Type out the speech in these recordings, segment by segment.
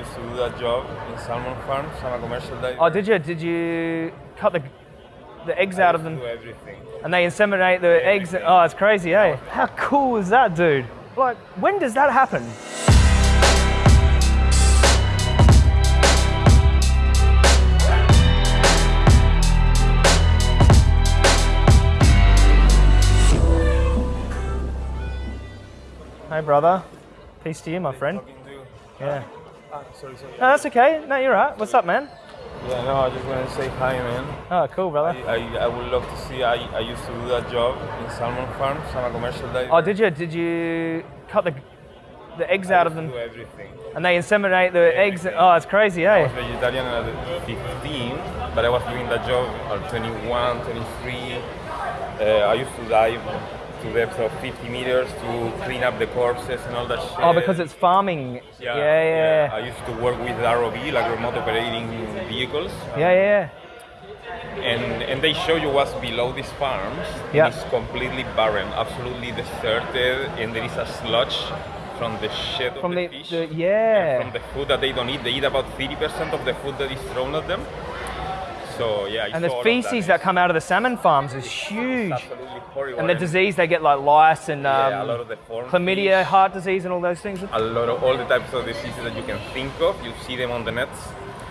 used to do that job in salmon farms. I'm a commercial diver. Oh, did you? Did you cut the the eggs out of them Do everything. and they inseminate the eggs? Everything. Oh, it's crazy, eh? How cool is that, dude? Like, when does that happen? Hey, brother. Peace to you, my friend. Talking to you. Yeah. Sorry, sorry. No, that's okay. No, you're right. What's up, man? Yeah, no, I just want to say hi, man. Oh, cool, brother. I, I would love to see. I, I used to do that job in salmon farms. I'm a commercial diver. Oh, did you? Did you cut the the eggs out of them Do everything. and they inseminate the eggs? Everything. Oh, it's crazy, eh? I was vegetarian at 15, but I was doing that job at 21, 23. Uh, I used to dive to depth of 50 meters to clean up the corpses and all that oh, shit. Oh, because it's farming. Yeah, yeah, yeah I used to work with ROV, like remote operating vehicles, yeah, yeah. and and they show you what's below these farms. Yeah. It's completely barren, absolutely deserted, and there is a sludge from the shit of From the, the, fish. the and yeah. from the food that they don't eat. They eat about 30% of the food that is thrown at them. So yeah, And the feces that come out of the salmon farms is huge. absolutely horrible. And the disease they get like lice and yeah, a um, lot of the chlamydia, fish, heart disease, and all those things. a lot of all the types of diseases that you can think of. You see them on the nets.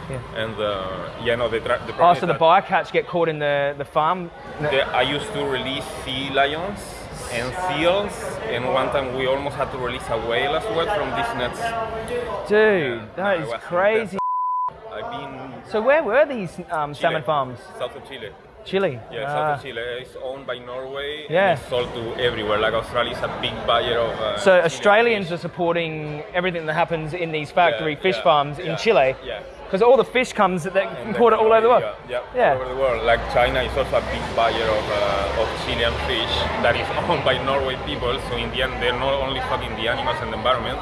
Yeah. And uh, yeah, no, the, the Oh, so the bycatch get caught in the the farm. the- I used to release sea lions and seals, and one time we almost had to release a whale as well from these nets. Dude, Yeah, that is crazy. So where were these um, salmon farms? south of Chile. Chile. Yeah, Ah. south of Chile. It's owned by Norway. Yeah. And it's sold to everywhere. Like Australia is a big buyer of. Uh, So Chilean Australians fish. are supporting everything that happens in these factory Yeah, fish yeah, farms in Chile. Yeah. Because all the fish comes that And import it all over the world. Yeah, Yeah. all over the world. Like China is also a big buyer of, uh, of Chilean fish that is owned by Norway people. So in the end, they're not only fucking the animals and the environment,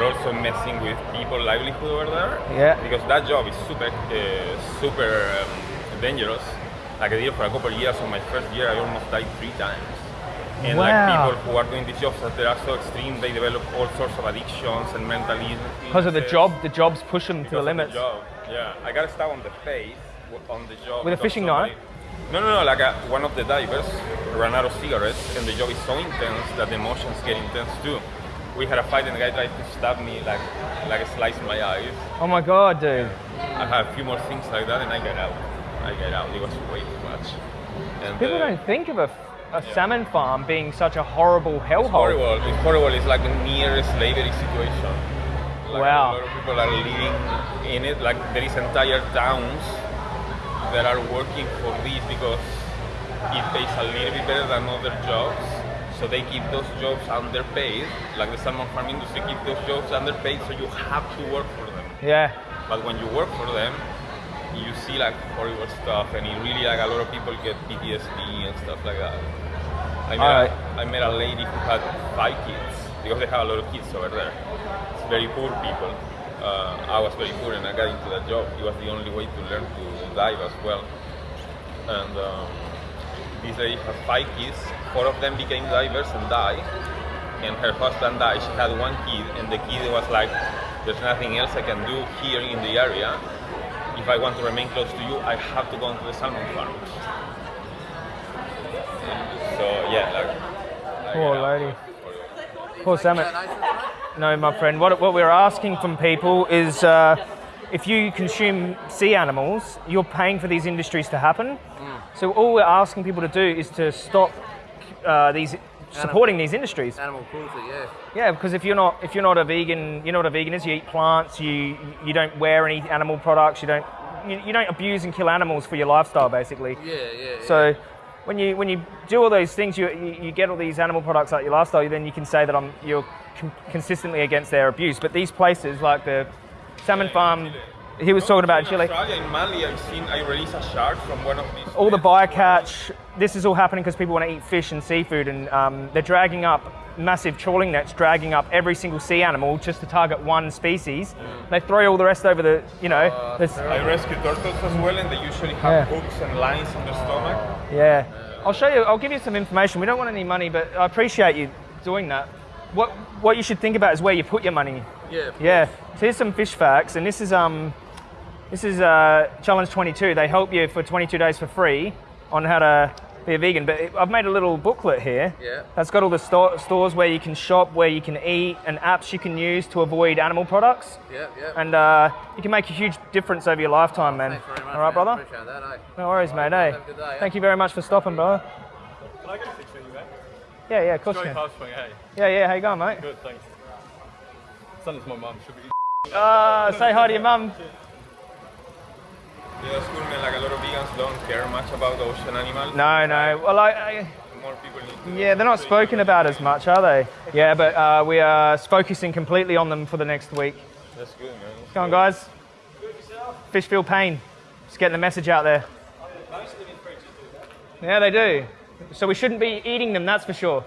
they're also messing with people's livelihood over there. Yeah. Because that job is super, uh, super um, dangerous. Like I did it for a couple of years. On my first year, I almost died three times. And like people who are doing these jobs that they are so extreme, they develop all sorts of addictions and mental illnesses. Because of the job, the jobs push them to the limits. job. Yeah, I got stabbed on the face on the job. With a fishing knife? No, no, no. Like a, one of the divers ran out of cigarettes, and the job is so intense that the emotions get intense too. We had a fight, and the guy tried to stab me, like, like slice my eyes. Oh my god, dude. I had a few more things like that, and I got out. I got out. It was way too much. And People uh, don't think of a, a salmon farm being such a horrible It's hellhole. horrible. It's horrible. It's like a near slavery situation. Like Wow. A lot of people are living in it. Like there is entire towns that are working for this because it pays a little bit better than other jobs. So they keep those jobs underpaid. Like the salmon farm industry keep those jobs underpaid, so you have to work for them. Yeah. But when you work for them, you see like horrible stuff, and it really like a lot of people get PTSD and stuff like that. I met, Alright. a, I met a lady who had five kids because they have a lot of kids over there. It's very poor people. Uh, I was very poor and I got into that job. It was the only way to learn to dive as well. And um, this lady had five kids. Four of them became divers and died. And her husband died. She had one kid, and the kid was like, "There's nothing else I can do here in the area. If I want to remain close to you, I have to go into the salmon farm." So yeah, like. I Poor lady. Poor salmon. No, my friend. What, what we're asking from people is uh, if you consume sea animals, you're paying for these industries to happen. So all we're asking people to do is to stop uh, these supporting these industries. Animal cruelty, yeah. Yeah, because if you're not if you're not a vegan, you know what a vegan is. You eat plants. You you don't wear any animal products. You don't you, you don't abuse and kill animals for your lifestyle, basically. Yeah, yeah. yeah. So when you when you do all those things, you, you, you get all these animal products out your lifestyle. Then you can say that I'm you're con- consistently against their abuse. But these places like the salmon farm, he was talking about in Chile. Australia, in Manly, I've seen I released a shark from one of these. All the bycatch. This is all happening because people want to eat fish and seafood, and um, they're dragging up massive trawling nets, dragging up every single sea animal just to target one species. They throw all the rest over the, you know. there's- I rescue turtles as well, and they usually have Yeah. hooks and lines on their stomach. yeah. I'll show you. I'll give you some information. We don't want any money, but I appreciate you doing that. What what you should think about is where you put your money. Yeah. Yeah. So here's some fish facts, and this is um, this is uh, challenge 22. They help you for 22 days for free on how to be a vegan. But I've made a little booklet here. Yeah. That's got all the sto- stores where you can shop, where you can eat, and apps you can use to avoid animal products. Yeah, yeah. And uh, you can make a huge difference over your lifetime, man. Thanks very much. all right, man. brother. Appreciate that, eh? No worries, mate. Hey. Have a good day, yeah? Thank you very much for stopping, brother. Yeah, yeah, of course you Very swing, hey. Yeah, yeah. How you going, mate? Good, thanks. Send it to my mum. She'll be. Uh, say hi to your mum. Yeah, that's cool, man. Like a lot of vegans don't care much about ocean animals. No, no. Well, I, I More people need to yeah, they're not spoken about as much, are they? Yeah, but uh, we are focusing completely on them for the next week. That's good, man. Come on, guys. Fish feel pain. Just getting the message out there. Yeah, they do. So we shouldn't be eating them, that's for sure.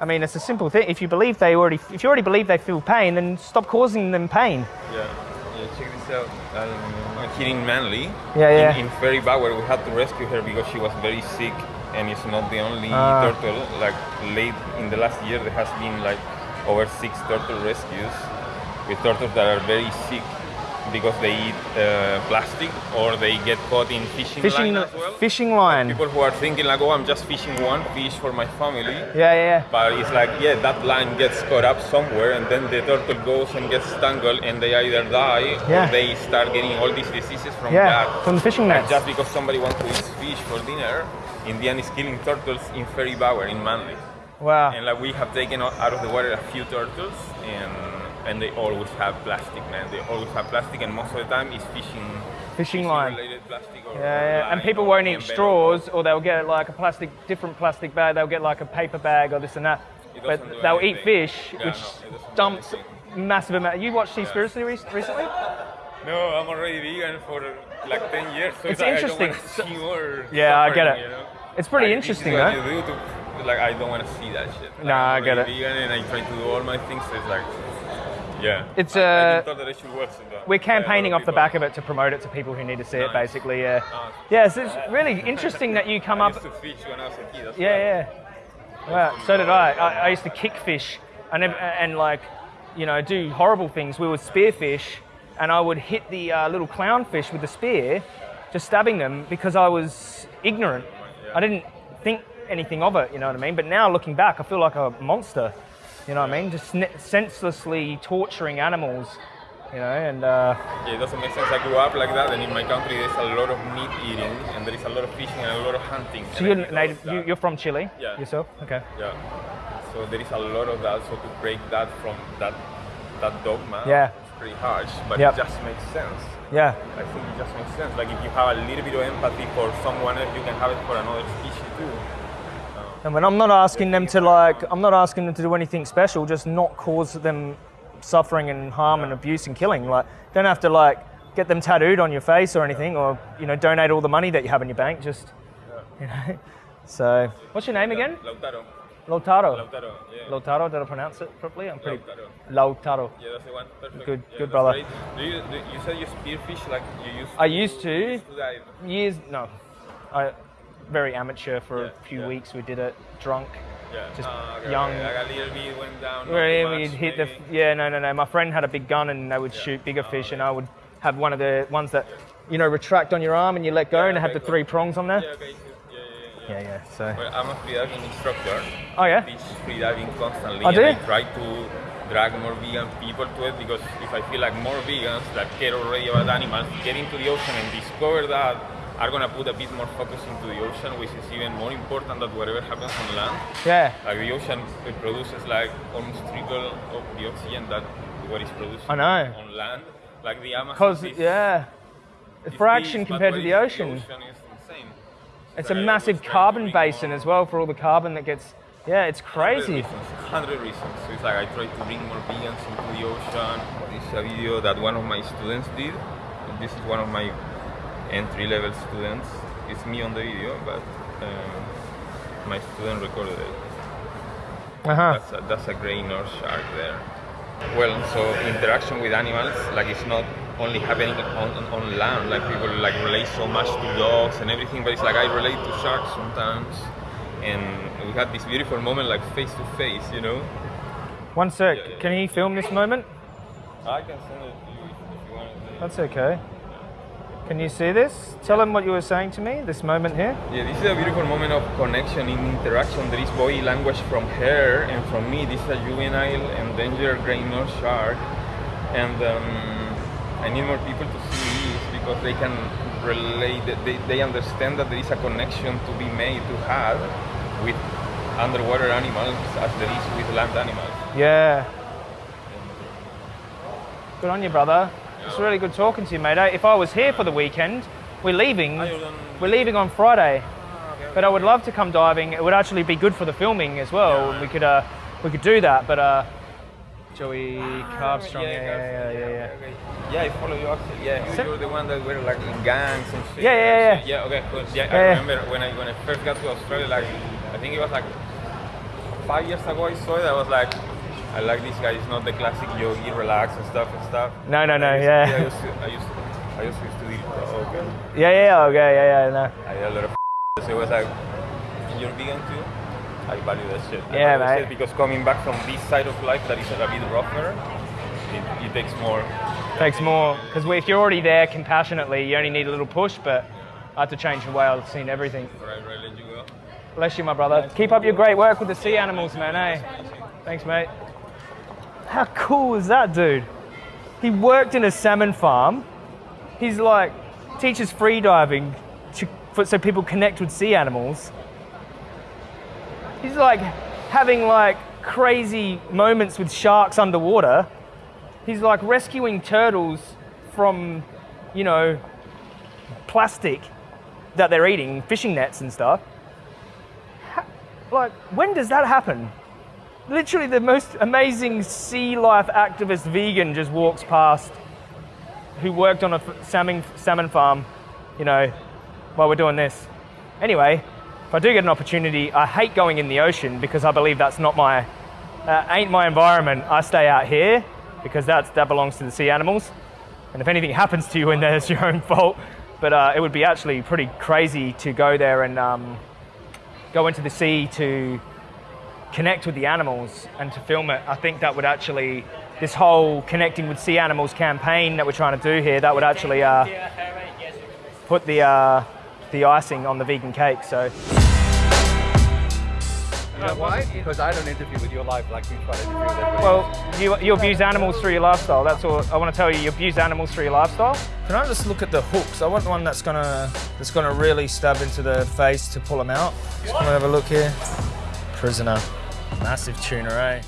I mean, it's a simple thing. If you believe they already, if you already believe they feel pain, then stop causing them pain. Yeah. Yeah, check this out. I'm, I'm here Manly. Yeah, yeah. In, in Fairy Bower, we had to rescue her because she was very sick, and it's not the only Ah. turtle. Like late in the last year, there has been like over six turtle rescues with turtles that are very sick because they eat uh, plastic or they get caught in fishing, Fishing, line as well. fishing line. People who are thinking like, oh, I'm just fishing one fish for my family. Yeah, yeah. But it's like, yeah, that line gets caught up somewhere, and then the turtle goes and gets tangled, and they either die Yeah. or they start getting all these diseases from Yeah, that. from the fishing And just because somebody wants to eat fish for dinner, Indian is killing turtles in Fairy Bower in Manly. Wow. And like we have taken out out of the water a few turtles, and and they always have plastic, man. They always have plastic, and most of the time it's fishing. Fishing line. related plastic or Yeah, yeah. And people won't eat straws, or they'll get like a plastic, different plastic bag. They'll get like a paper bag or this and that. But they'll eat fish, Yeah, which no, it doesn't do dumps massive amount. You watched Seaspiracy rec- recently? No, I'm already vegan for like 10 years, so It's like, interesting. I don't want to see more Yeah, I get it. You know? It's pretty interesting, though. what you do to, like, I don't want to see that shit. Like, Nah, I get it. vegan and I try to do all my things, so it's like, yeah. It's, I, I uh, that I should watch that. We're campaigning off the people. back of it to promote it to people who need to see it, basically. Yeah. Nice. Yeah, so it's really interesting that you come I up. used to fish when I was a kid. Yeah, yeah. Wow, so did I. I, I used to kick fish and, and like, you know, do horrible things. We would spear fish, and I would hit the uh, little clownfish with the spear, just stabbing them because I was ignorant. I didn't think anything of it, you know what I mean? But now looking back, I feel like a monster, you know what I mean? Just senselessly torturing animals, you know, and uh, Yeah, it doesn't make sense. I grew up like that, and in my country there's a lot of meat eating, and there is a lot of fishing and a lot of hunting. so you're native, you, you're from Chile Yeah. yourself? Okay. Yeah. So there is a lot of that. So to break that from that that dogma, Yeah. it's pretty harsh, but Yep. it just makes sense. Yeah. I think it just makes sense. Like if you have a little bit of empathy for someone else, you can have it for another species. And when I'm not asking them to like, I'm not asking them to do anything special, just not cause them suffering and harm and abuse and killing. Like, don't have to like get them tattooed on your face or anything, or you know, donate all the money that you have in your bank. Just, you know. So, what's your name again? Lautaro. Lautaro. Lautaro. Yeah. Lautaro. Did I pronounce it properly? I'm pretty. Lautaro. Lautaro. Yeah, that's the one. Perfect. Good- Yeah, good brother. Do you, do, you said you spearfish like you used. I used to used to dive. years. No, I very amateur for Yeah, a few yeah. weeks. We did it drunk. Yeah. Just Ah, okay, young- okay. Like a little bit went down. not Where too we'd much, hit the yeah no no no. My friend had a big gun and they would shoot bigger fish, and I would have one of the ones that you know retract on your arm and you let go, and it had the cool. three prongs on there. Yeah, okay. Yeah, yeah, yeah. Yeah yeah. So Well, I'm a freediving instructor. oh yeah. teach freediving constantly Oh, and do I try to drag more vegan people to it because if I feel like more vegans that care already about animals get into the ocean and discover that are gonna put a bit more focus into the ocean which is even more important than whatever happens on land. Yeah. Like the ocean it produces like almost triple of the oxygen that what is produced I know. on land. Like the Amazon Because yeah, the is fraction compared to the ocean. The ocean is insane. It's So a massive always try to carbon basin more- as well for all the carbon that gets. Yeah, it's crazy. Hundred reasons. So it's like I try to bring more vegans into the ocean. This is a video that one of my students did. This is one of my entry-level students. It's me on the video, but um, my student recorded it. Uh huh. That's a, that's a grey nurse shark there. Well, so interaction with animals, like it's not only happening on, on, land, like people like relate so much to dogs and everything, but it's like I relate to sharks sometimes. and we had this beautiful moment, like face to face, you know. One sec. Yeah, yeah, Can he film this moment? I can send it to you if, if you want. That's okay. Can you see this? Tell them what you were saying to me. This moment here. Yeah, this is a beautiful moment of connection in interaction. There is body language from her and from me. This is a juvenile endangered gray nurse shark, and um, I need more people to see this because they can relate. They, they understand that there is a connection to be made to have with underwater animals as there is with land animals. Yeah. Good on you, brother. It's really good talking to you, mate. If I was here for the weekend, we're leaving. Ah. We're leaving on Friday, but I would love to come diving. It would actually be good for the filming as well. We could uh, we could do that, but uh, Joey Ah, Carbstrong, yeah, yeah, yeah, yeah, yeah. Yeah, I follow you actually. Yeah, you, you're the one that were like in gangs and shit. Yeah, yeah, yeah. Yeah, okay, cool. Yeah, I remember when I when I first got to Australia, like I think it was like five years ago. I saw it. I was like, I like this guy. He's not the classic yogi, relax and stuff and stuff. No, no, no, I yeah. I used to, I used to, I used to study. Okay. Yeah, yeah, okay, yeah, yeah, no. I had a lot of. So it was like, you're vegan too. I value that shit. I Yeah, that shit Because coming back from this side of life that is a bit rougher, it, it takes more. Takes more because if you're already there compassionately, you only need a little push. But I had to change the way I've seen everything. Right, right, let you go. Bless you, my brother. Keep up your great work with the sea animals, man. Eh? Thanks, mate. How cool is that, dude? He worked in a salmon farm. He's like teaches free diving to, for, so people connect with sea animals. He's like having like crazy moments with sharks underwater. He's like rescuing turtles from, you know, plastic that they're eating, fishing nets and stuff. Like, when does that happen? Literally, the most amazing sea life activist vegan just walks past who worked on a salmon, salmon farm, you know, while we're doing this. Anyway, if I do get an opportunity, I hate going in the ocean because I believe that's not my, uh, ain't my environment. I stay out here because that's, that belongs to the sea animals. And if anything happens to you in there, it's your own fault. But uh, it would be actually pretty crazy to go there and um, go into the sea to connect with the animals and to film it. I think that would actually, this whole connecting with sea animals campaign that we're trying to do here, that would actually uh, put the, uh, the icing on the vegan cake. So. You know why? Because I don't interview with your life like you try to interview with everybody. Well, you, you abuse animals through your lifestyle. That's all I want to tell you. You abuse animals through your lifestyle. Can I just look at the hooks? I want the one that's gonna that's gonna really stab into the face to pull them out. Just gonna have a look here. Prisoner, massive tuna, eh?